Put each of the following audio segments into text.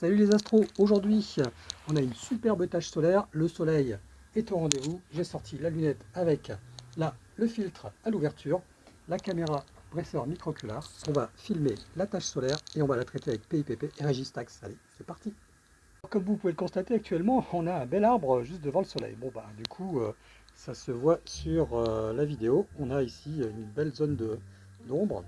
Salut les astros, aujourd'hui on a une superbe tâche solaire, le soleil est au rendez-vous, j'ai sorti la lunette avec là le filtre à l'ouverture, la caméra Bresseur microcular, on va filmer la tâche solaire et on va la traiter avec PIPP et Registax, allez c'est parti. Comme vous pouvez le constater actuellement, on a un bel arbre juste devant le soleil, bon bah du coup euh, ça se voit sur euh, la vidéo, on a ici une belle zone d'ombre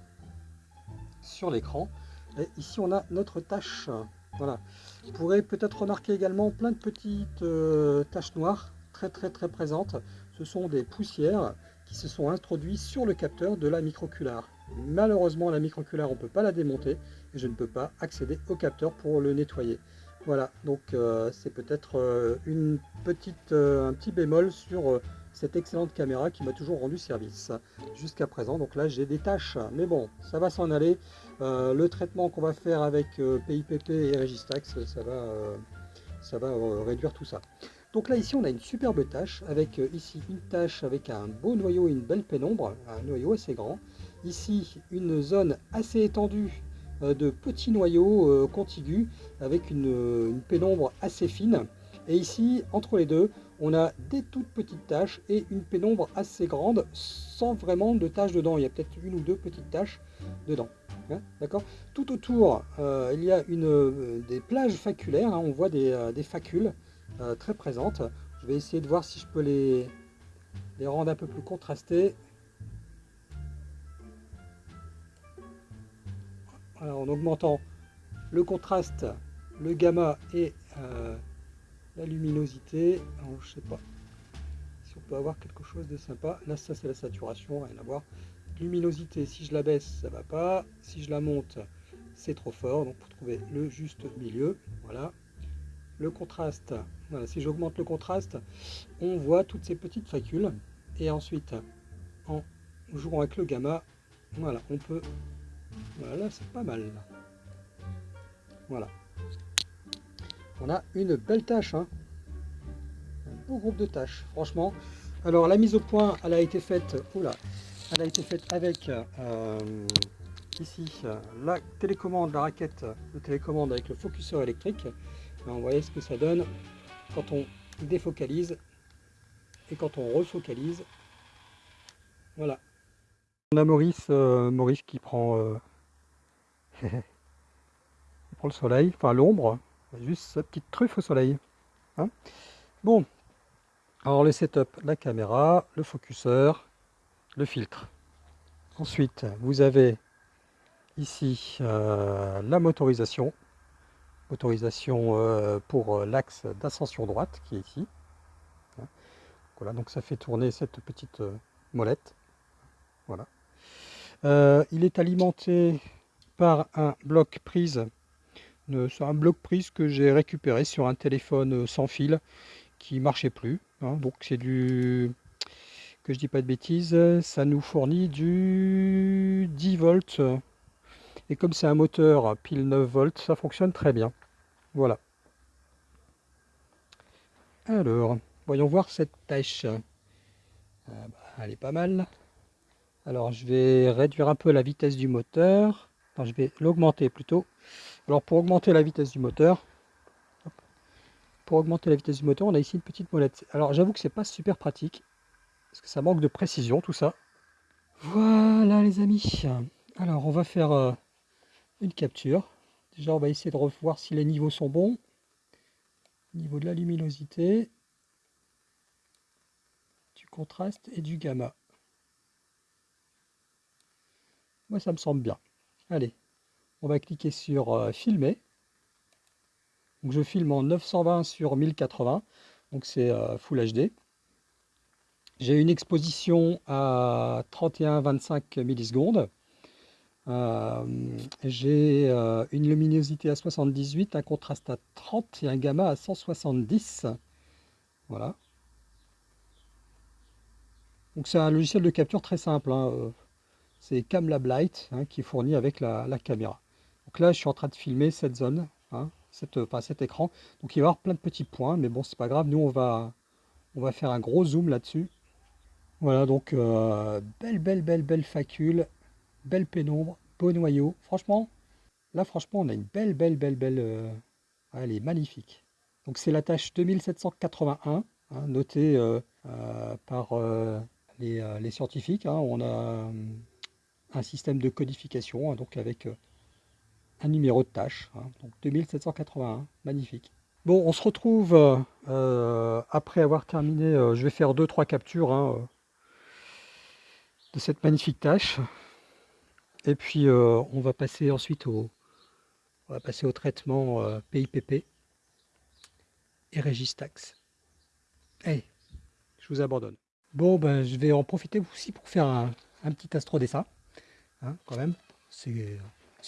sur l'écran, et ici on a notre tâche voilà. Vous pourrez peut-être remarquer également plein de petites euh, taches noires très très très présentes. Ce sont des poussières qui se sont introduites sur le capteur de la microcular. Malheureusement la microcular on ne peut pas la démonter et je ne peux pas accéder au capteur pour le nettoyer. Voilà, donc euh, c'est peut-être euh, une un petit bémol sur cette excellente caméra qui m'a toujours rendu service jusqu'à présent. Donc là j'ai des tâches, mais bon, ça va s'en aller. Euh, le traitement qu'on va faire avec PIPP euh, et Registax, ça va, euh, ça va réduire tout ça. Donc là ici on a une superbe tâche avec ici une tâche avec un beau noyau et une belle pénombre, un noyau assez grand. Ici une zone assez étendue de petits noyaux contigus avec une pénombre assez fine. Et ici, entre les deux, on a des toutes petites taches et une pénombre assez grande sans vraiment de taches dedans. Il y a peut-être une ou deux petites taches dedans. Hein, d'accord? Tout autour, euh, il y a une, euh, des plages faculaires. Hein, on voit des, euh, facules très présentes. Je vais essayer de voir si je peux les, rendre un peu plus contrastées. En augmentant le contraste, le gamma et la luminosité, alors je sais pas si on peut avoir quelque chose de sympa. Là, ça c'est la saturation, rien à voir. Luminosité, si je la baisse, ça va pas. Si je la monte, c'est trop fort. Donc pour trouver le juste milieu, voilà. Le contraste, voilà, si j'augmente le contraste, on voit toutes ces petites facules. Et ensuite, en jouant avec le gamma, voilà, on peut... Voilà, c'est pas mal. Voilà on a une belle tâche. Hein. Un beau groupe de tâches, franchement. Alors la mise au point, elle a été faite, oula, elle a été faite avec euh, ici la télécommande, la raquette de télécommande avec le focuseur électrique. vous voyez ce que ça donne quand on défocalise et quand on refocalise. Voilà. On a Maurice, euh, Maurice qui prend, euh, prend le soleil, enfin l'ombre, Juste sa petite truffe au soleil. Hein. bon, alors le setup, la caméra, le focuseur, le filtre. Ensuite, vous avez ici euh, la motorisation. Motorisation euh, pour euh, l'axe d'ascension droite qui est ici. Hein. Voilà, donc ça fait tourner cette petite molette. Voilà. il est alimenté par un bloc prise c'est un bloc prise que j'ai récupéré sur un téléphone euh, sans fil qui marchait plus. Hein. donc c'est du que je dis pas de bêtises, ça nous fournit du 10 volts. Et comme c'est un moteur pile 9 volts, ça fonctionne très bien. Voilà. Alors, voyons voir cette tâche. Ah bah, elle est pas mal. Alors, je vais réduire un peu la vitesse du moteur. je vais l'augmenter plutôt. Alors pour augmenter la vitesse du moteur, pour augmenter la vitesse du moteur, on a ici une petite molette. Alors j'avoue que c'est pas super pratique, parce que ça manque de précision tout ça. Voilà les amis. Alors on va faire euh, une capture. Déjà on va essayer de revoir si les niveaux sont bons. niveau de la luminosité, du contraste et du gamma. Moi ça me semble bien. Allez, on va cliquer sur euh, filmer. Donc je filme en 920 sur 1080, donc c'est euh, Full HD. J'ai une exposition à 31-25 millisecondes. Euh, j'ai une luminosité à 78, un contraste à 30 et un gamma à 170. Voilà. Donc c'est un logiciel de capture très simple. Hein. C'est Camlab Light hein, qui est fourni avec la caméra. Donc là, je suis en train de filmer cette zone, hein, cette, enfin, cet écran. Donc il va y avoir plein de petits points, mais bon, c'est pas grave. Nous, on va, on va faire un gros zoom là-dessus. Voilà, donc euh, belle, belle, belle, belle facule, belle pénombre, beau noyau. Franchement, là, franchement, on a une belle, belle, belle, belle, euh, elle est magnifique. Donc c'est la tâche 2781, hein, notée euh, euh, par euh, les, scientifiques. Hein. On a un système de codification, hein, donc avec un numéro de tâche. donc 2781, magnifique. Bon, on se retrouve après avoir terminé, je vais faire 2-3 captures de cette magnifique tâche. Et puis on va passer ensuite au, on va passer au traitement PIPP et Registax. Allez, je vous abandonne. Bon, ben, je vais en profiter aussi pour faire un, petit astro dessin. Hein, quand même, c'est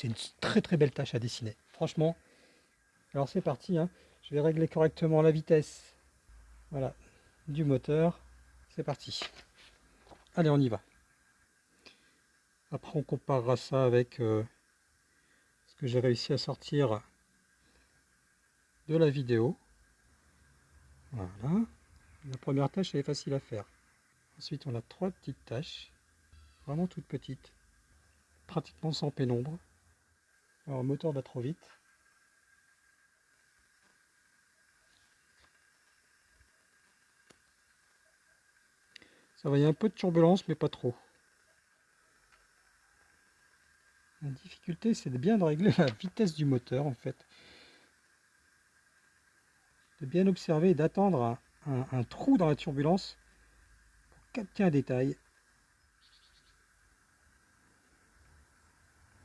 une très très belle tâche à dessiner. Franchement, alors c'est parti. Hein. Je vais régler correctement la vitesse du moteur. C'est parti. Allez, on y va. Après, on comparera ça avec euh, ce que j'ai réussi à sortir de la vidéo. Voilà. La première tâche, elle est facile à faire. Ensuite, on a trois petites tâches, vraiment toutes petites, pratiquement sans pénombre. Alors, le moteur va trop vite. Ça va, il y a un peu de turbulence, mais pas trop. La difficulté, c'est de bien régler la vitesse du moteur, en fait de bien observer et d'attendre un, trou dans la turbulence pour capter un détail.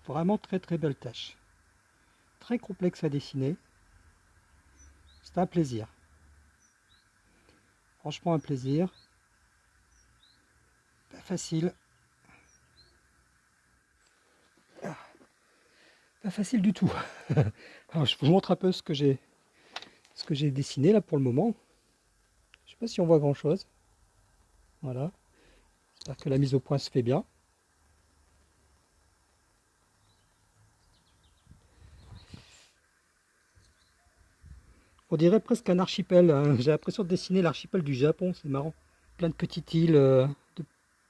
Vraiment très très belle tâche. Très complexe à dessiner. C'est un plaisir. Franchement un plaisir. Pas facile. Ah. Pas facile du tout. Alors, je vous montre un peu ce que j'ai ce que j'ai dessiné là pour le moment. Je sais pas si on voit grand chose. Voilà. J'espère que la mise au point se fait bien. On dirait presque un archipel. Hein. J'ai l'impression de dessiner l'archipel du Japon, c'est marrant. Plein de petites îles, euh,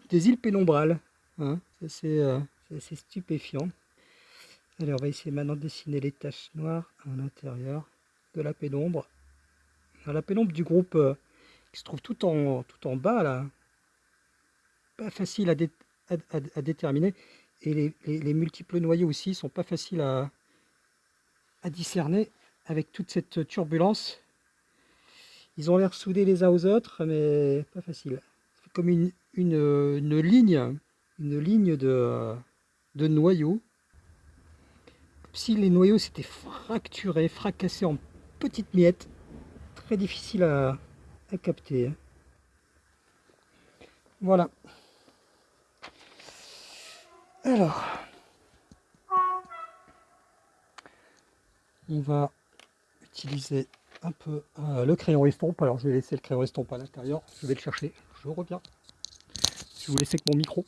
des îles pénombrales. Hein. Euh, c'est stupéfiant. Allez, on va essayer maintenant de dessiner les taches noires à l'intérieur de la pénombre. La pénombre du groupe euh, qui se trouve tout en, bas, là, pas facile à, déterminer. Et les, multiples noyaux aussi sont pas faciles à discerner avec toute cette turbulence. Ils ont l'air soudés les uns aux autres, mais pas facile. C'est comme une, une, ligne, une ligne de, de noyaux. si les noyaux s'étaient fracturés, fracassés en petites miettes, très difficile à, capter. Hein. Voilà. Alors, on va utiliser un peu euh, le crayon estompe. Alors, je vais laisser le crayon estompe à l'intérieur. Je vais le chercher. Je reviens. Je vous laisser que mon micro.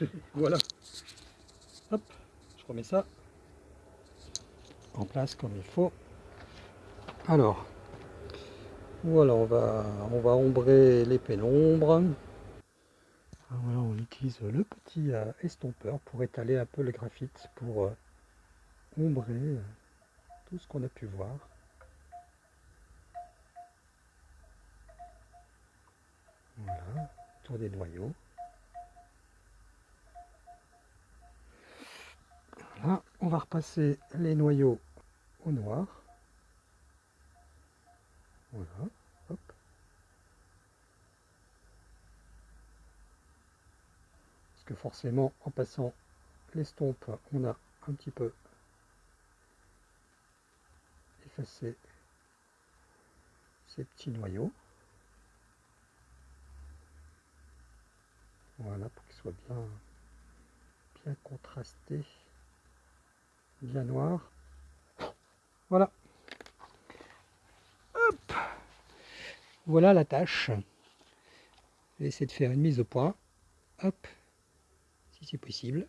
voilà. Hop, je remets ça en place comme il faut. Alors, voilà, on va, on va ombrer les pénombres. Ah, voilà, on utilise le petit euh, estompeur pour étaler un peu le graphite, pour euh, ombrer euh, tout ce qu'on a pu voir. Voilà, autour des noyaux. on va repasser les noyaux au noir. Voilà, hop. Parce forcément, en passant l'estompe, on a un petit peu effacé ces petits noyaux. Voilà, pour qu'ils soient bien, bien contrastés bien noir. Voilà. Hop. Voilà la tâche. Je vais essayer de faire une mise au point. Hop. C'est possible.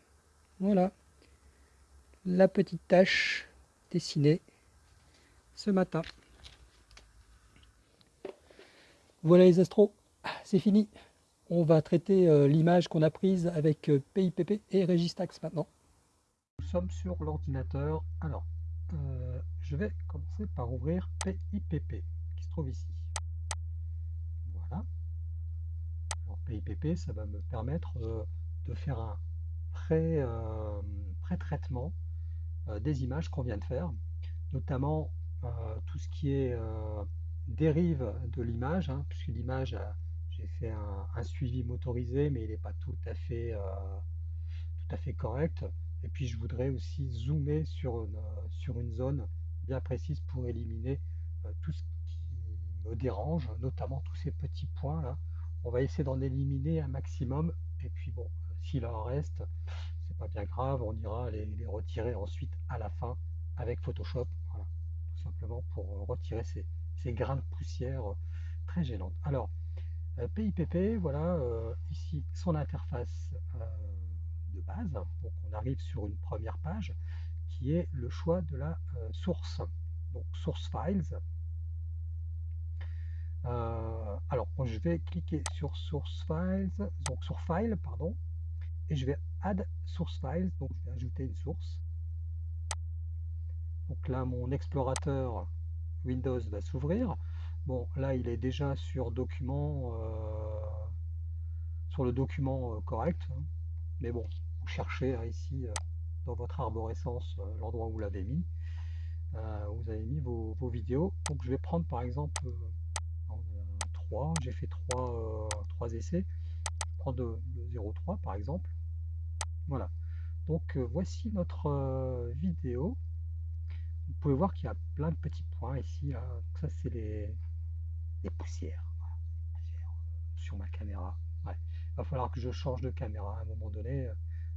Voilà. La petite tâche dessinée ce matin. Voilà les astros. C'est fini. On va traiter euh, l'image qu'on a prise avec PIPP euh, et Registax maintenant. Nous sommes sur l'ordinateur. Alors, euh, je vais commencer par ouvrir PIPP qui se trouve ici. Voilà. PIPP, ça va me permettre de faire un pré-traitement des images qu'on vient de faire, notamment tout ce qui est dérive de l'image, hein, puisque l'image, j'ai fait un, suivi motorisé, mais il n'est pas tout à fait, tout à fait correct. Et puis je voudrais aussi zoomer sur une, sur une zone bien précise pour éliminer tout ce qui me dérange, notamment tous ces petits points là. On va essayer d'en éliminer un maximum. Et puis bon, s'il en reste, c'est pas bien grave, on ira les, retirer ensuite à la fin avec Photoshop. Voilà, tout simplement pour retirer ces, grains de poussière très gênantes. Alors, PIPP, voilà ici son interface de base. Donc on arrive sur une première page qui est le choix de la source. Donc source files. alors je vais cliquer sur source files, donc sur file pardon, je vais add source files, donc je vais ajouter une source. Donc là mon explorateur Windows va s'ouvrir. Bon, là, il est déjà sur document, euh, sur le document euh, correct. Hein. Mais bon, vous cherchez hein, ici euh, dans votre arborescence l'endroit où vous l'avez mis. vous avez mis vos, vidéos. Donc, je vais prendre par exemple 3. J'ai fait 3, 3 essais. Je prends le 0,3 par exemple. Voilà. Donc, voici notre vidéo vous pouvez voir qu'il y a plein de petits points ici. Ça, c'est les, poussières, euh, sur ma caméra. Il va falloir que je change de caméra à un moment donné.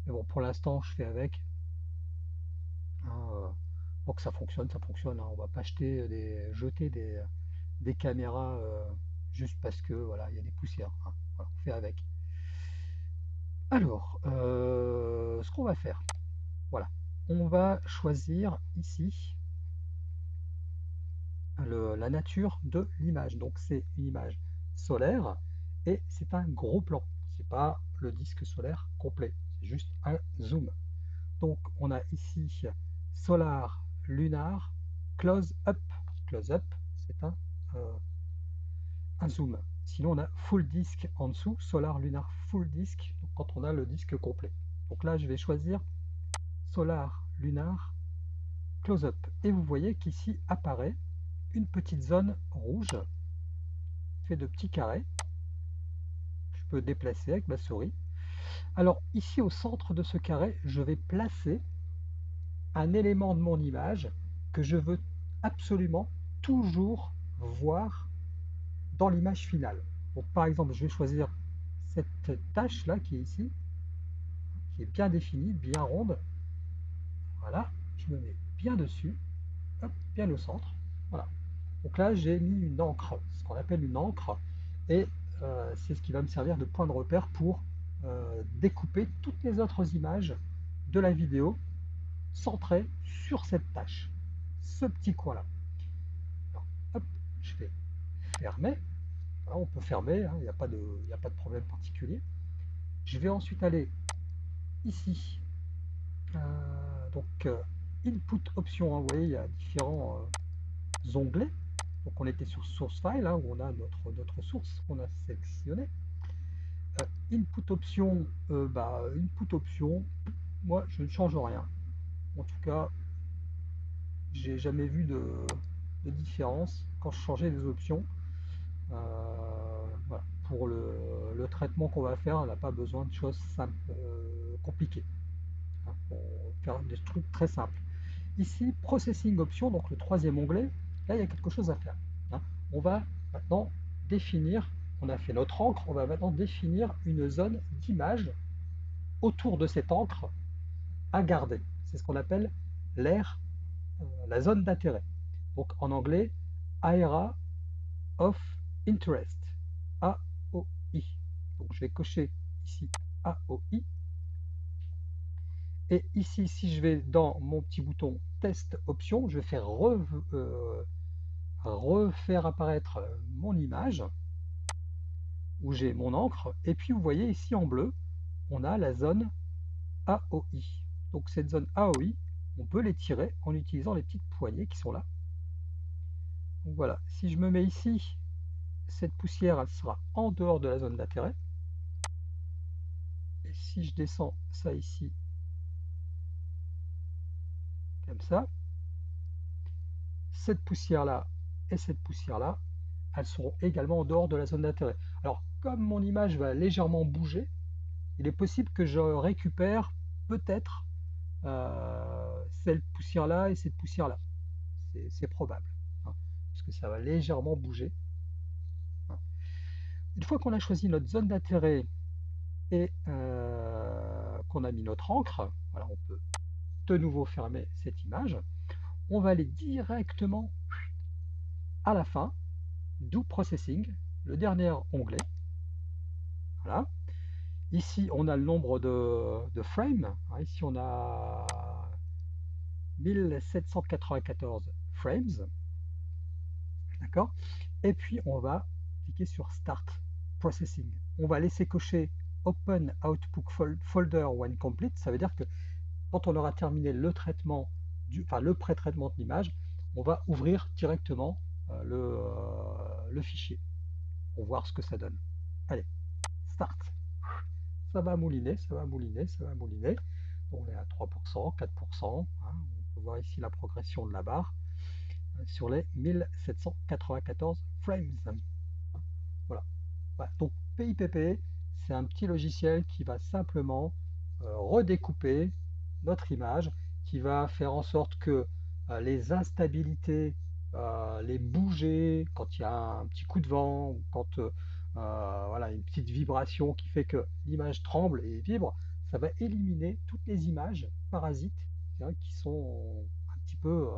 Mais bon, pour l'instant, je fais avec. Hein, euh, pour que ça fonctionne, ça fonctionne. Hein. On va pas acheter des, jeter des, caméras euh, juste parce que voilà, il y a des poussières. Hein. on fait avec. Alors, ce qu'on va faire, voilà, on va choisir ici la nature de l'image. Donc c'est une image solaire et c'est un gros plan. C'est pas le disque solaire complet, c'est juste un zoom. Donc on a ici solar, lunar, close up. Close up, c'est un, euh, zoom. Sinon on a full disc en dessous, solar, lunar, full disc, quand on a le disque complet. Donc là je vais choisir solar, lunar, close up. Et vous voyez qu'ici apparaît une petite zone rouge fait de petits carrés. Je peux déplacer avec ma souris. Alors ici au centre de ce carré, je vais placer un élément de mon image que je veux absolument toujours voir dans l'image finale. Donc, par exemple, je vais choisir cette tâche là qui est ici, qui est bien définie, bien ronde. Voilà, je me mets bien dessus, bien au centre. Voilà. Donc là, j'ai mis une encre, ce qu'on appelle une encre, et euh, c'est ce qui va me servir de point de repère pour euh, découper toutes les autres images de la vidéo centrées sur cette tâche, ce petit coin-là. Je vais fermer. On peut fermer, hein, il n'y a, pas de, problème particulier. Je vais ensuite aller ici. Euh, donc, input option, hein, vous voyez, il y a différents onglets. Donc on était sur source file, hein, où on a notre, source qu'on a sélectionnée. Euh, input option, euh, bah, input option, moi je ne change rien. En tout cas, j'ai jamais vu de, différence quand je changeais des options. Euh, Pour le, traitement qu'on va faire, on n'a pas besoin de choses simples, compliquées. Hein, pour faire des trucs très simples. Ici, Processing Option, donc le troisième onglet, Là, il y a quelque chose à faire. Hein. On va maintenant définir, on a fait notre encre, on va maintenant définir une zone d'image autour de cette encre à garder. C'est ce qu'on appelle l'air, euh, la zone d'intérêt. Donc en anglais, Area of Interest, AOI. Donc je vais cocher ici AOI. Et ici, si je vais dans mon petit bouton Test Option, je vais faire euh, refaire apparaître mon image. où j'ai mon encre. Et puis vous voyez ici en bleu, on a la zone AOI. Donc cette zone AOI, on peut les tirer en utilisant les petites poignées qui sont là. Voilà, si je me mets ici, cette poussière elle sera en dehors de la zone d'intérêt. Et si je descends ça ici, comme ça, cette poussière-là et cette poussière-là, elles seront également en dehors de la zone d'intérêt. Alors, comme mon image va légèrement bouger, il est possible que je récupère peut-être euh, cette poussière-là et cette poussière-là. C'est probable, hein, parce que ça va légèrement bouger. Une fois qu'on a choisi notre zone d'intérêt et euh, qu'on a mis notre encre, voilà, on peut de nouveau fermer cette image. On va aller directement à la fin, Do Processing, le dernier onglet. Voilà. Ici, on a le nombre de, frames. Hein, ici, on a 1794 frames. D'accord? Et puis, on va cliquer sur Start On va laisser cocher Open Output Folder when complete. Ça veut dire que quand on aura terminé le traitement, enfin le pré-traitement de l'image, on va ouvrir directement euh, le, euh, le fichier pour voir ce que ça donne. Allez, start. Ça va mouliner, ça va mouliner, ça va mouliner. On est à 3%, 4%. Hein. on peut voir ici la progression de la barre euh, sur les 1794 frames. Voilà. Donc PIPP, c'est un petit logiciel qui va simplement redécouper notre image qui va faire en sorte que euh, les instabilités, euh, les bouger, quand il y a un petit coup de vent, ou quand euh, voilà, une petite vibration qui fait que l'image tremble et vibre, ça va éliminer toutes les images parasites qui sont un petit peu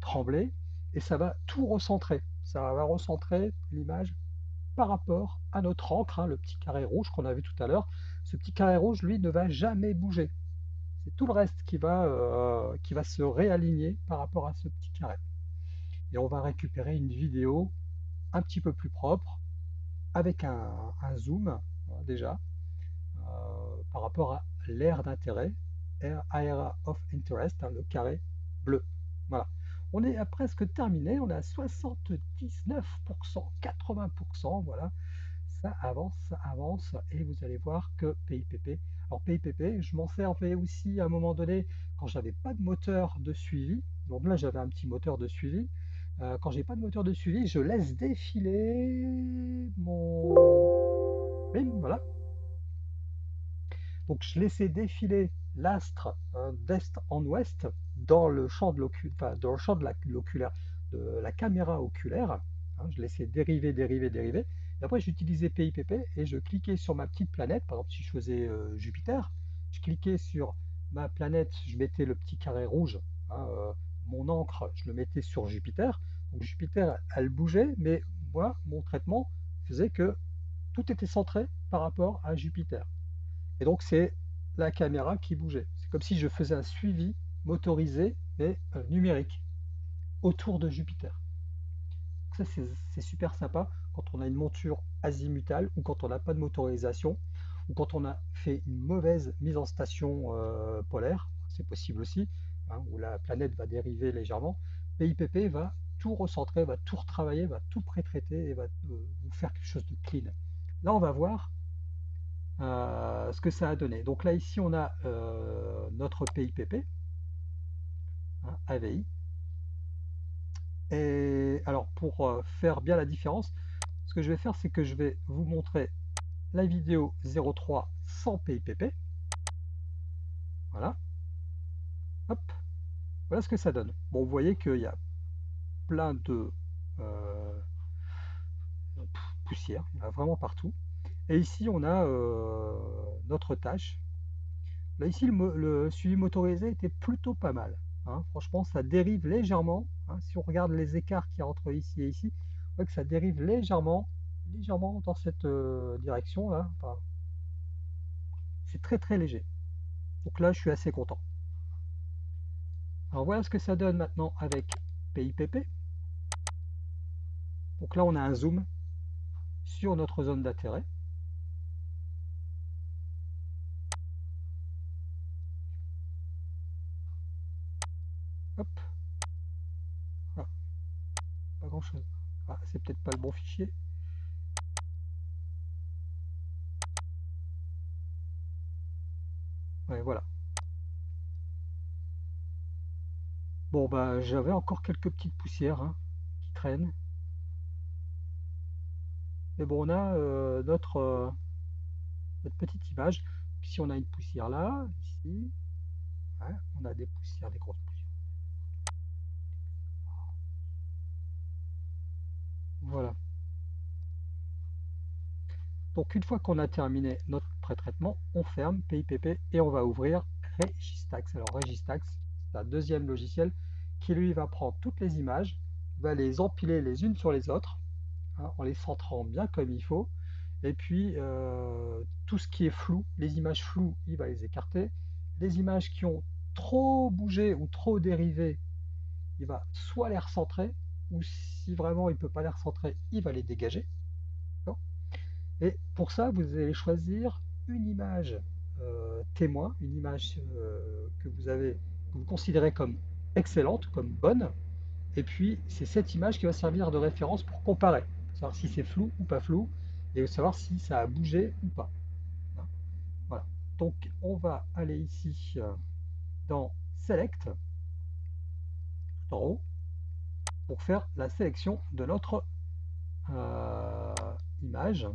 tremblées et ça va tout recentrer. Ça va recentrer l'image par rapport à notre encre, hein, le petit carré rouge qu'on a vu tout à l'heure. Ce petit carré rouge, lui, ne va jamais bouger. C'est tout le reste qui va, euh, qui va se réaligner par rapport à ce petit carré. Et on va récupérer une vidéo un petit peu plus propre, avec un, zoom hein, déjà, euh, par rapport à l'aire d'intérêt, Area of Interest, hein, le carré bleu. Voilà. On est à presque terminé, on est à 79%, 80%, voilà. Ça avance, ça avance, et vous allez voir que PIPP alors PIPP, je m'en sers aussi à un moment donné quand j'avais pas de moteur de suivi. Donc là j'avais un petit moteur de suivi. Euh, quand j'ai pas de moteur de suivi, je laisse défiler mon. voilà. Donc je laissais défiler l'astre euh, d'est en ouest dans le champ de l'oculaire, de la caméra oculaire. Hein, je laissais dériver, dériver, dériver après, j'utilisais PIPP et je cliquais sur ma petite planète. Par exemple, si je faisais euh, Jupiter, je cliquais sur ma planète, je mettais le petit carré rouge, hein, euh, mon encre, je le mettais sur Jupiter. Donc Jupiter, elle bougeait, mais moi, mon traitement faisait que tout était centré par rapport à Jupiter. Et donc, c'est la caméra qui bougeait. C'est comme si je faisais un suivi motorisé, mais euh, numérique, autour de Jupiter. Ça, c'est super sympa quand on a une monture azimutale ou quand on n'a pas de motorisation ou quand on a fait une mauvaise mise en station euh, polaire, c'est possible aussi, hein, où la planète va dériver légèrement, PIPP va tout recentrer, va tout retravailler, va tout pré-traiter et va euh, vous faire quelque chose de clean. Là, on va voir ce que ça a donné. Donc là, ici, on a notre PIPP, hein, AVI. Et alors, pour faire bien la différence, ce que je vais faire, c'est que je vais vous montrer la vidéo 03 sans PIPP. Voilà. Hop. Voilà ce que ça donne. Bon, vous voyez qu'il y a plein de euh, poussière. Vraiment partout. Et ici, on a euh, notre tâche. Là, ici, le, suivi motorisé était plutôt pas mal. Hein. Franchement, ça dérive légèrement. Hein. Si on regarde les écarts qui y entre ici et ici, que ça dérive légèrement, légèrement dans cette euh, direction là. c'est très très léger. Donc là, je suis assez content. Alors voilà ce que ça donne maintenant avec PIPP. Donc là, on a un zoom. sur notre zone d'intérêt. Hop. Pas grand chose. Ah, c'est peut-être pas le bon fichier. Ouais, voilà. Bon, bah, j'avais encore quelques petites poussières hein, qui traînent. Mais bon, on a euh, notre, euh, notre petite image. Ici, on a une poussière là, ici. on a des poussières, des grosses poussières. Voilà. Donc, une fois qu'on a terminé notre pré-traitement, on ferme PIPP et on va ouvrir Registax. Alors, Registax, c'est un deuxième logiciel qui lui va prendre toutes les images, va les empiler les unes sur les autres Hein, en les centrant bien comme il faut. Et puis, euh, tout ce qui est flou, les images floues, il va les écarter. Les images qui ont trop bougé ou trop dérivé, il va soit les recentrer, ou si vraiment il ne peut pas les recentrer, il va les dégager. Et pour ça, vous allez choisir une image euh, témoin, une image euh, que vous avez, que vous considérez comme excellente, comme bonne. Et puis, c'est cette image qui va servir de référence pour comparer savoir si c'est flou ou pas flou, et savoir si ça a bougé ou pas. Voilà. Donc on va aller ici euh, dans Select, en haut, pour faire la sélection de notre euh, image.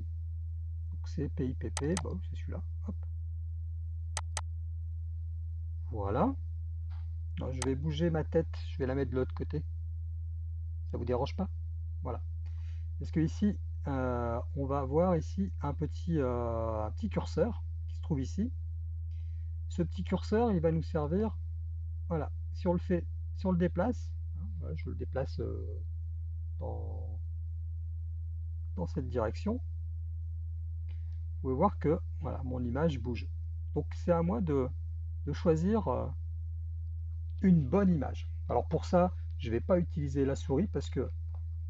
C'est PIPP, c'est celui-là. Voilà. je vais bouger ma tête, je vais la mettre de l'autre côté. Ça vous dérange pas? Voilà. Parce que ici, euh, on va avoir ici un petit, euh, un petit curseur qui se trouve ici. Ce petit curseur, il va nous servir, voilà, si on le fait, si on le déplace, je le déplace euh, dans, dans cette direction, vous pouvez voir que voilà, mon image bouge. Donc c'est à moi de, de choisir une bonne image. Alors pour ça, je ne vais pas utiliser la souris parce que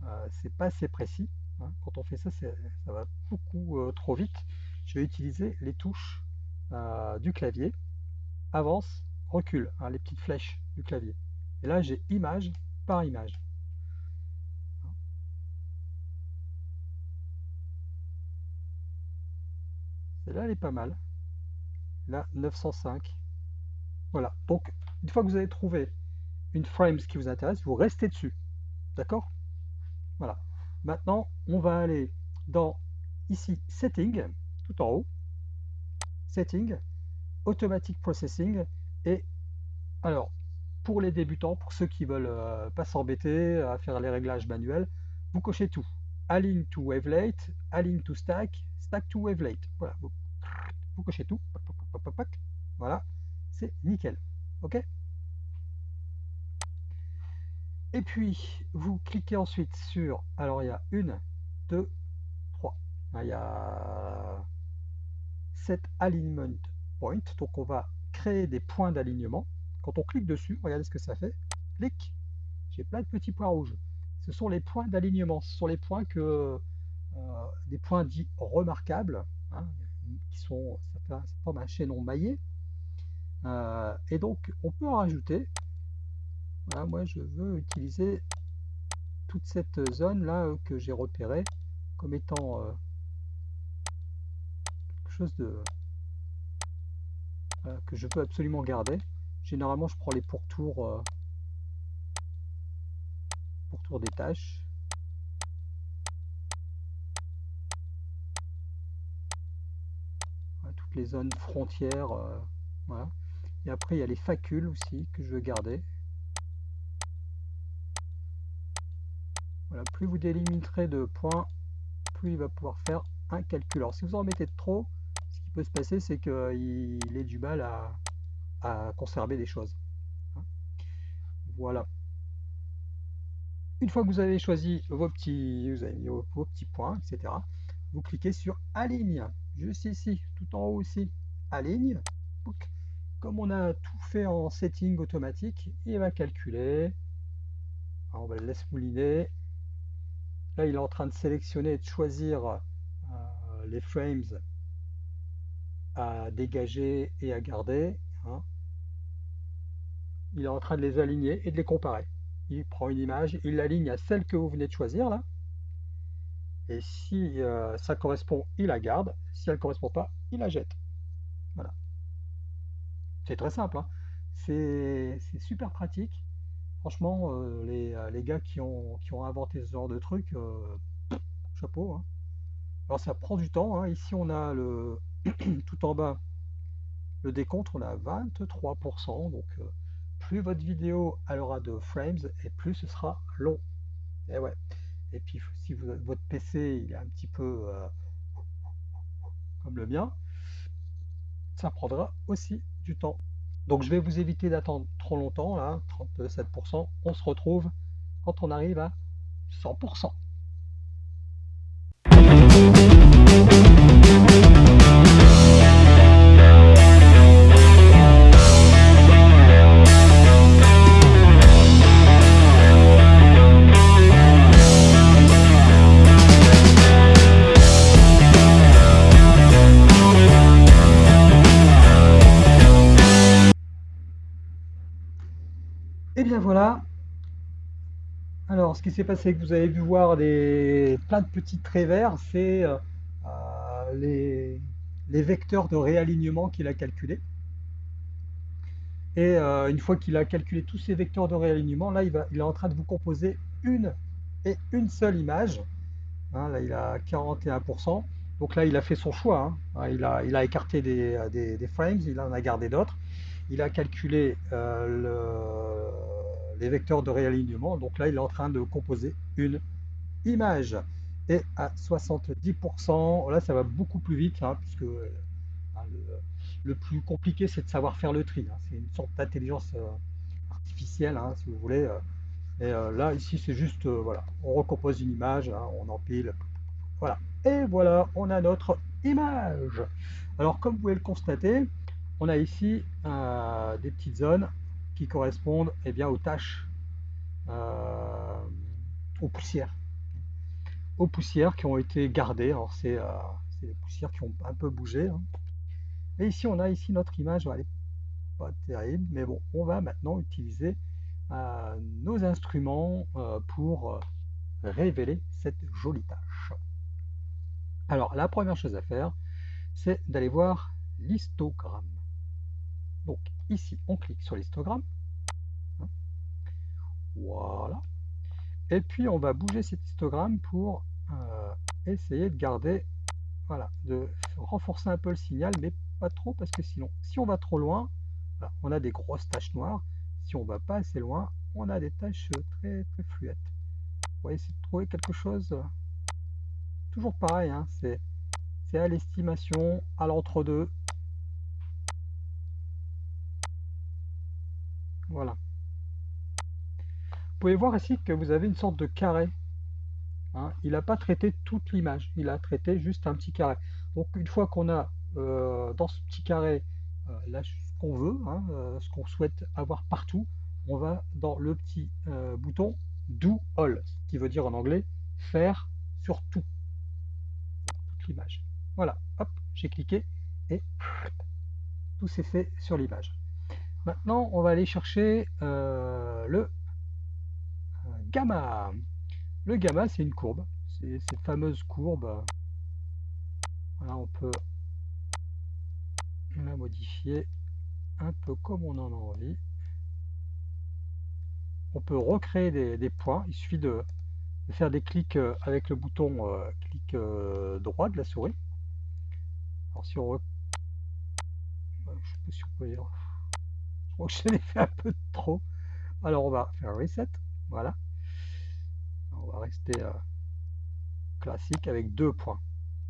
euh, c'est pas assez précis. Hein. Quand on fait ça, ça va beaucoup euh, trop vite. Je vais utiliser les touches euh, du clavier, avance, recule, hein, les petites flèches du clavier. Et là, j'ai image par image. Celle-là, elle est pas mal. Là, 905. Voilà. Donc, une fois que vous avez trouvé une frame qui vous intéresse, vous restez dessus. D'accord? Voilà. Maintenant, on va aller dans ici Setting, tout en haut. Setting, Automatic Processing. Et alors, pour les débutants, pour ceux qui veulent euh, pas s'embêter à faire les réglages manuels, vous cochez tout. Align to wavelet, align to stack, stack to wavelet. Voilà, vous, vous cochez tout. Voilà, c'est nickel. OK? Et puis, vous cliquez ensuite sur, alors il y a une, deux, trois. Il y a set alignment point. Donc on va créer des points d'alignement. Quand on clique dessus, regardez ce que ça fait. Clic, j'ai plein de petits points rouges. Ce sont les points d'alignement. Ce sont les points que euh, des points dits remarquables, hein, qui sont, ça, forme un chaînon maillé. Et donc on peut en rajouter moi je veux utiliser toute cette zone là euh, que j'ai repéré comme étant euh, quelque chose de que je peux absolument garder. Généralement je prends les pourtours euh, pourtours des tâches. toutes les zones frontières. voilà. Et après il y a les facules aussi que je veux garder. Voilà, plus vous délimiterez de points, plus il va pouvoir faire un calcul. Alors si vous en mettez trop, ce qui peut se passer, c'est qu'il ait du mal à, conserver des choses. Hein. Voilà. Une fois que vous avez choisi vos petits, vous avez mis vos, petits points, etc., vous cliquez sur Aligne, juste ici, tout en haut aussi, Aligne. Comme on a tout fait en setting automatique, il va calculer. on va le laisser mouliner il est en train de sélectionner et de choisir les frames à dégager et à garder. Hein. Il est en train de les aligner et de les comparer. Il prend une image, il l'aligne à celle que vous venez de choisir là. Et si euh, ça correspond, il la garde. Si elle ne correspond pas, il la jette. Voilà. C'est très simple. hein. C'est super pratique. Franchement, euh, les, euh, les gars qui ont, inventé ce genre de truc, chapeau. hein. Alors ça prend du temps. Ici, on a le tout en bas le décompte, on a 23%. Donc, euh, plus votre vidéo aura de frames et plus ce sera long. Et ouais. Et puis, si vous- votre PC est un petit peu euh, comme le mien, ça prendra aussi du temps. Donc, je vais vous éviter d'attendre trop longtemps, là, 37%. On se retrouve quand on arrive à 100%. Alors, ce qui s'est passé, que vous avez vu voir des, plein de petits traits verts, c'est euh, euh, les, vecteurs de réalignement qu'il a calculés. Et euh, une fois qu'il a calculé tous ces vecteurs de réalignement, là, il, va, il est en train de vous composer une et une seule image. Hein, là, il a 41%. Donc là, il a fait son choix. hein. Il a, il a écarté des, frames, il en a gardé d'autres. Il a calculé le- les vecteurs de réalignement. Donc là, il est en train de composer une image. Et à 70%, là, ça va beaucoup plus vite, hein, puisque euh, le, plus compliqué, c'est de savoir faire le tri. hein. C'est une sorte d'intelligence euh, artificielle, hein, si vous voulez. euh. Et là, ici, c'est juste, voilà, on recompose une image, on empile, voilà. Et voilà, on a notre image. Alors, comme vous pouvez le constater, on a ici des petites zones qui correspondent eh bien, aux tâches, euh, aux poussières. Aux poussières qui ont été gardées. Alors, c'est euh, c'est des poussières qui ont un peu bougé. hein. Et ici, on a ici notre image. Elle pas terrible, mais bon, on va maintenant utiliser euh, nos instruments pour révéler cette jolie tâche. Alors, la première chose à faire, c'est d'aller voir l'histogramme. Donc, ici, on clique sur l'histogramme. Voilà. Et puis, on va bouger cet histogramme pour euh, essayer de garder, voilà, de renforcer un peu le signal, mais pas trop, parce que sinon, si on va trop loin, on a des grosses taches noires. Si on va pas assez loin, on a des taches très, très fluettes. On va essayer de trouver quelque chose toujours pareil, hein, c'est à l'estimation, à l'entre-deux. Voilà. Vous pouvez voir ici que vous avez une sorte de carré. hein. Il n'a pas traité toute l'image, il a traité juste un petit carré. Donc une fois qu'on a euh, dans ce petit carré euh, ce qu'on veut, hein, euh, ce qu'on souhaite avoir partout, on va dans le petit bouton Do All, ce qui veut dire en anglais faire sur tout, toute l'image. Voilà, hop, j'ai cliqué et tout s'est fait sur l'image. Maintenant, on va aller chercher euh, le euh, gamma. Le gamma, c'est une courbe. C'est cette fameuse courbe. Voilà, on peut la modifier un peu comme on en a envie. On peut recréer des, points. Il suffit de, faire des clics euh, avec le bouton clic droit de la souris. Alors si on... Je sais pas si on peut dire... Je l'ai fait un peu trop. Alors on va faire reset. Voilà. On va rester euh, classique avec deux points.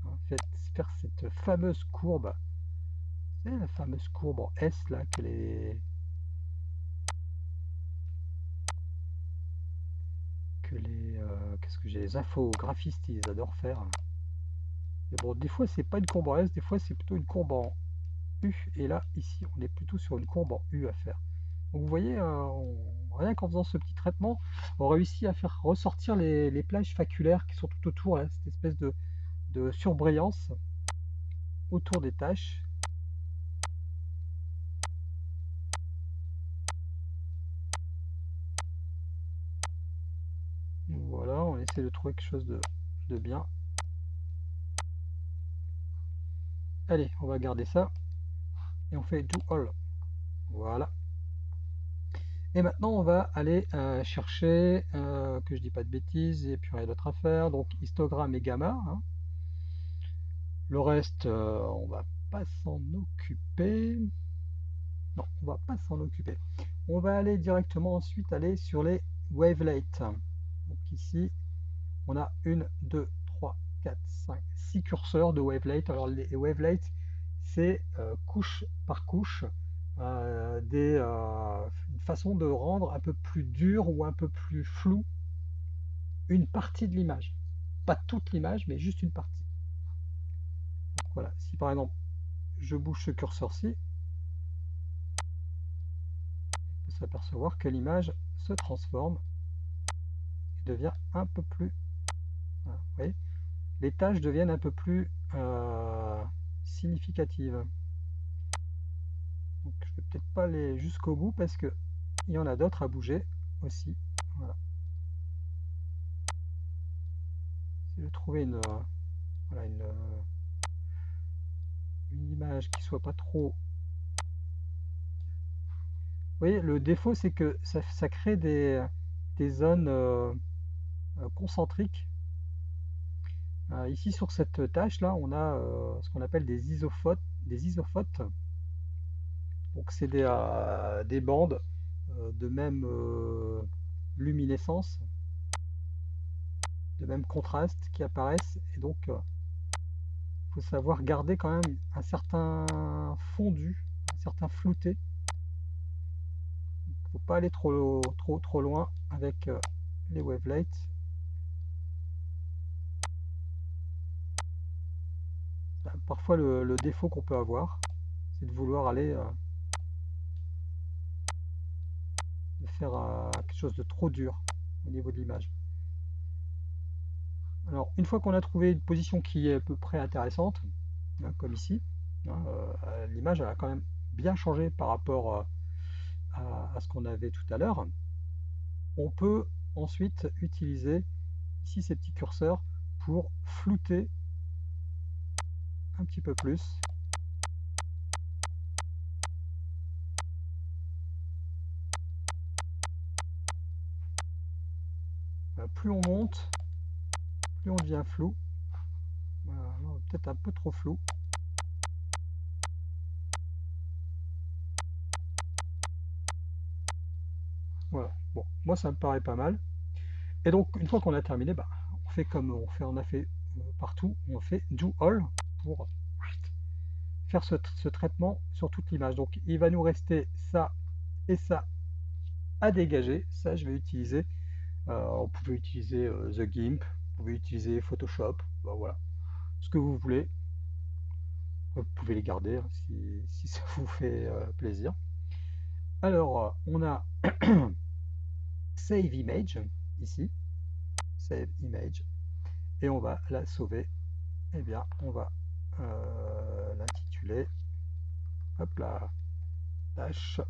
En fait, faire cette fameuse courbe. C'est la fameuse courbe en S là que les que les euh, qu'est-ce que j'ai les infographistes ils adorent faire. Mais bon, des fois c'est pas une courbe en S, des fois c'est plutôt une courbe en Et là, ici, on est plutôt sur une courbe en U à faire. Donc vous voyez, euh, rien qu'en faisant ce petit traitement, on réussit à faire ressortir les, plages faculaires qui sont tout autour, là, cette espèce de, surbrillance. autour des tâches. Voilà, on essaie de trouver quelque chose de bien. Allez, on va garder ça. Et on fait do all. Voilà. Et maintenant, on va aller euh, chercher, euh, que je dis pas de bêtises, et puis rien d'autre à faire. Donc, histogramme et gamma. hein. Le reste, euh, on va pas s'en occuper. Non, on va pas s'en occuper. On va aller directement ensuite aller sur les wavelets. Donc ici, on a une, deux, trois, quatre, cinq, six curseurs de wavelets. Alors les wavelets, c'est euh, couche par couche euh, euh, une façon de rendre un peu plus dur ou un peu plus flou une partie de l'image. Pas toute l'image, mais juste une partie. Voilà, si par exemple je bouge ce curseur-ci, on peut s'apercevoir que l'image se transforme et devient un peu plus... Vous voyez les tâches deviennent un peu plus significatives. Donc je vais peut-être pas aller jusqu'au bout parce que il y en a d'autres à bouger aussi. Voilà. Si je trouvais une, voilà, une, une image qui soit pas trop. Vous voyez, le défaut c'est que ça, ça, crée des, des zones euh, euh concentriques. Euh, ici sur cette tâche là, on a euh, ce qu'on appelle des isophotes. Des isophotes. Donc c'est des, euh, des, bandes de même luminescence, de même contraste qui apparaissent. Et donc il faut savoir garder quand même un certain fondu, un certain flouté. Il ne faut pas aller trop, trop, trop loin avec les wavelets. Parfois le, défaut qu'on peut avoir, c'est de vouloir aller euh, faire euh, quelque chose de trop dur au niveau de l'image. Alors, une fois qu'on a trouvé une position qui est à peu près intéressante, hein, comme ici, hein, euh, l'image a quand même bien changé par rapport à, à, ce qu'on avait tout à l'heure. On peut ensuite utiliser ici ces petits curseurs pour flouter un petit peu plus plus on monte, plus on devient flou. Voilà, peut-être un peu trop flou. Voilà, bon, moi ça me paraît pas mal. Et donc, une fois qu'on a terminé, bah, on fait comme on fait, on a fait euh, partout, on fait do all pour faire ce, traitement sur toute l'image. Donc, il va nous rester ça et ça à dégager. Ça, je vais utiliser euh, vous pouvez utiliser euh, The Gimp, vous pouvez utiliser Photoshop, ben voilà, ce que vous voulez. Vous pouvez les garder hein, si, si, ça vous fait euh, plaisir. Alors, on a Save Image ici, Save Image, et on va la sauver. Eh bien, on va euh, l'intituler, hop là, tâche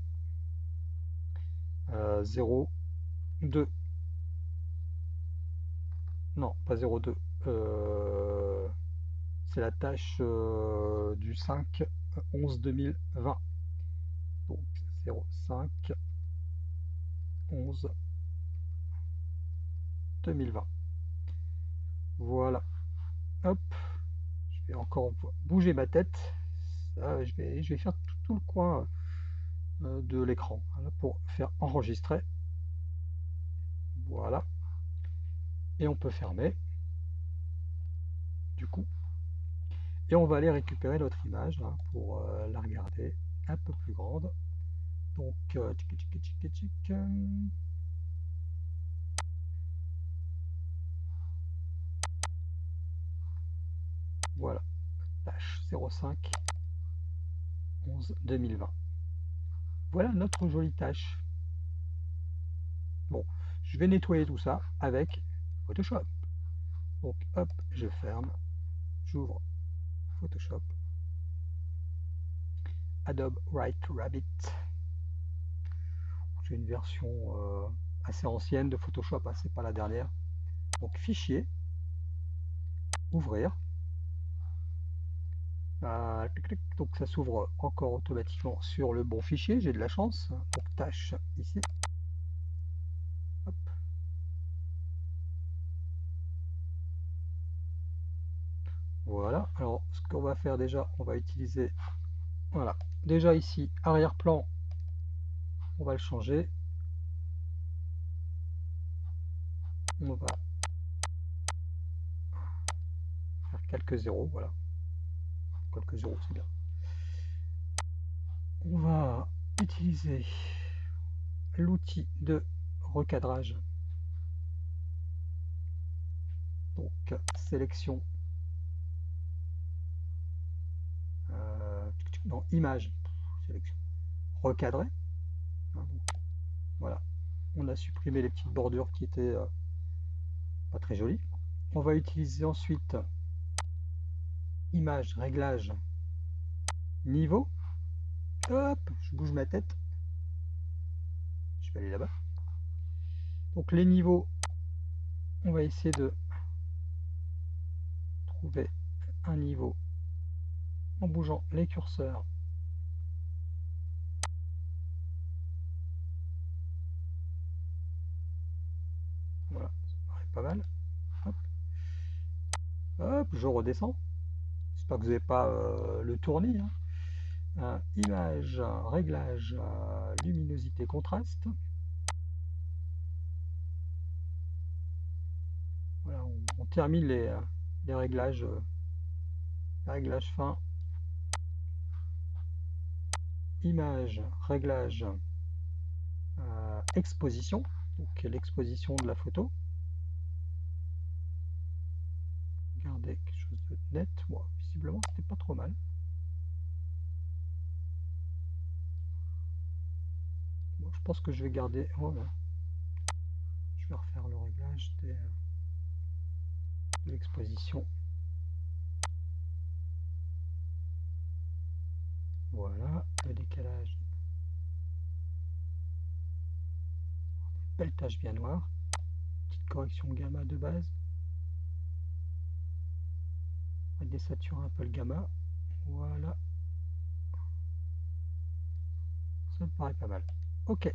euh, 0, 2 non, pas 02. Euh, c'est la tâche euh, du 5 11 2020. Donc 05 11 2020. Voilà. Hop. Vais encore bouger ma tête. Je, vais, je vais faire tout, tout le coin euh, de l'écran. Pour faire enregistrer. Voilà. Et on peut fermer. Du coup. Et on va aller récupérer notre image pour euh, la regarder un peu plus grande. Donc euh, tchic, tchic, voilà tâche 05 11 2020 voilà notre jolie tâche bon je vais nettoyer tout ça avec Photoshop. Donc hop, je ferme, j'ouvre Photoshop Adobe Write Rabbit. C'est une version euh, assez ancienne de Photoshop, hein, c'est pas la dernière. Donc fichier, ouvrir. Euh, donc ça s'ouvre encore automatiquement sur le bon fichier, j'ai de la chance. Donc tâche ici. Voilà, alors ce qu'on va faire déjà, on va utiliser, voilà, déjà ici, arrière-plan, on va le changer. On va faire quelques zéros, voilà. Quelques zéros, c'est bien. On va utiliser l'outil de recadrage. Donc, sélection dans image, sélection, recadrer. Hein, voilà, on a supprimé les petites bordures qui étaient euh, pas très jolies. On va utiliser ensuite image, réglage, niveau. Hop, je bouge ma tête. Je vais aller là-bas. Donc les niveaux, on va essayer de trouver un niveau en bougeant les curseurs. Voilà, ça paraît pas mal. Hop. je redescends. Que vous n'avez pas euh, le tournis. Hein. Euh, image, réglage, euh, luminosité, contraste. Voilà, on, termine les, les réglages, réglages fins image, réglage, euh, exposition, donc l'exposition de la photo? Regardez quelque chose de net, moi c'était pas trop mal. je pense que je vais garder. Oh, je vais refaire le réglage de l'exposition. Voilà, le décalage. Belle tache bien noire. Petite correction gamma de base. On va désaturer un peu le gamma. Voilà. Ça me paraît pas mal. Ok.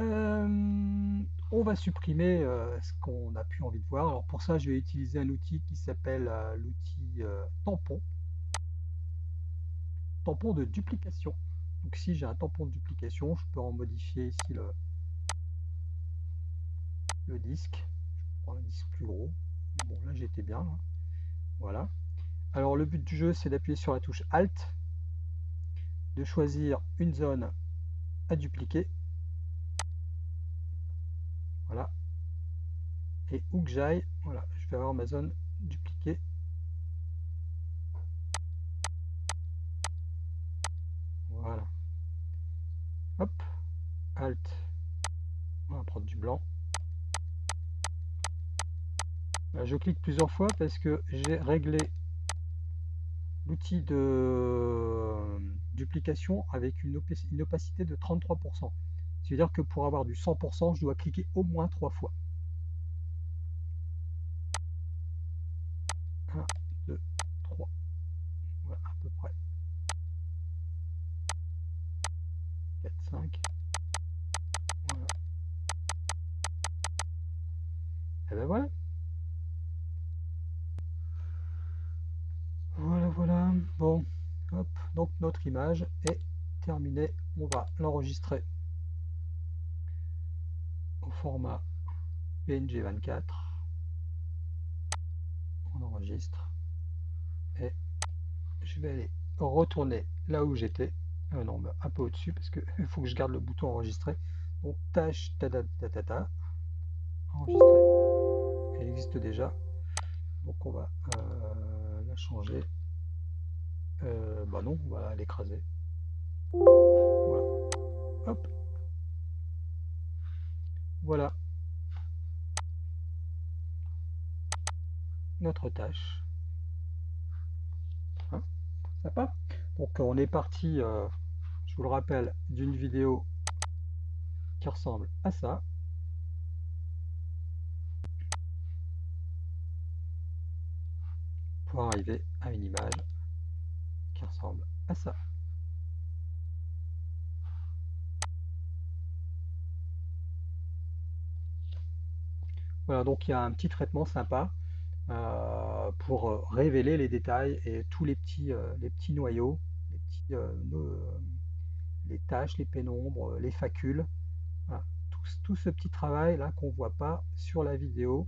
Euh, on va supprimer euh, ce qu'on a plus envie de voir. Alors pour ça, je vais utiliser un outil qui s'appelle euh, l'outil tampon tampon de duplication. Donc si j'ai un tampon de duplication, je peux en modifier ici le, disque. Je prends un disque plus gros. Bon là j'étais bien. Voilà. Alors le but du jeu c'est d'appuyer sur la touche Alt, de choisir une zone à dupliquer. Voilà. Et où que j'aille, voilà, je vais avoir ma zone dupliquée Voilà. Hop. Alt. On va prendre du blanc. Je clique plusieurs fois parce que j'ai réglé l'outil de euh, duplication avec une, opacité de 33%. C'est-à-dire que pour avoir du 100%, je dois cliquer au moins trois fois. Notre image est terminée. On va l'enregistrer au format PNG 24. On enregistre. Et je vais aller retourner là où j'étais. Euh, non, un peu au-dessus parce qu'il faut que je garde le bouton enregistrer. Donc tâche ta ta enregistrer. Elle existe déjà. Donc on va euh, la changer. Euh, bah non, on va l'écraser. Voilà. Hop. Voilà. Notre tâche. Hein Donc on est parti, euh, je vous le rappelle, d'une vidéo qui ressemble à ça. Pour arriver à une image ressemble à ça. Voilà, donc il y a un petit traitement sympa euh, pour révéler les détails et tous les petits, euh, les petits noyaux, les, petits, les tâches, les pénombres, les facules. Tout, ce petit travail là qu'on voit pas sur la vidéo,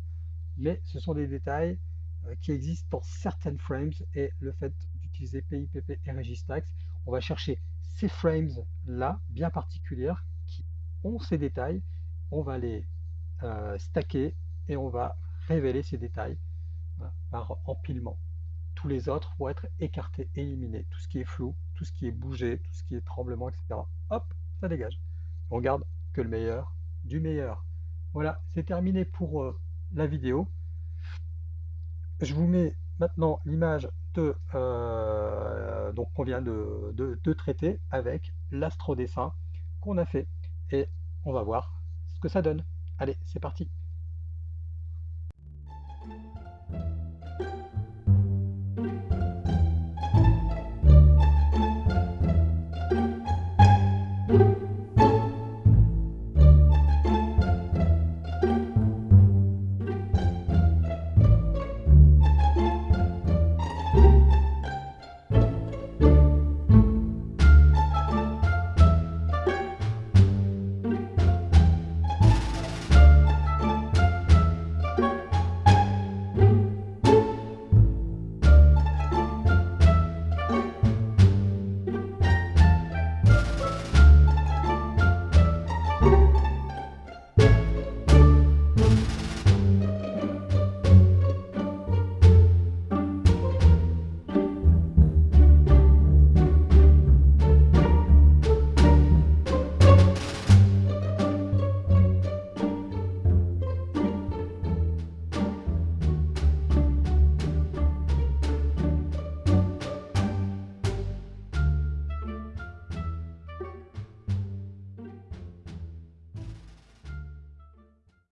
mais ce sont des détails euh, qui existent dans certaines frames et le fait PIPP et Registax, on va chercher ces frames là bien particulières qui ont ces détails, on va les euh, stacker et on va révéler ces détails par empilement. Tous les autres vont être écartés, éliminés. Tout ce qui est flou, tout ce qui est bougé, tout ce qui est tremblement, etc. Hop, ça dégage. On garde que le meilleur du meilleur. Voilà, c'est terminé pour euh, la vidéo. Je vous mets maintenant l'image euh, donc qu'on vient de, de traiter avec l'astrodessin qu'on a fait. Et on va voir ce que ça donne. Allez, c'est parti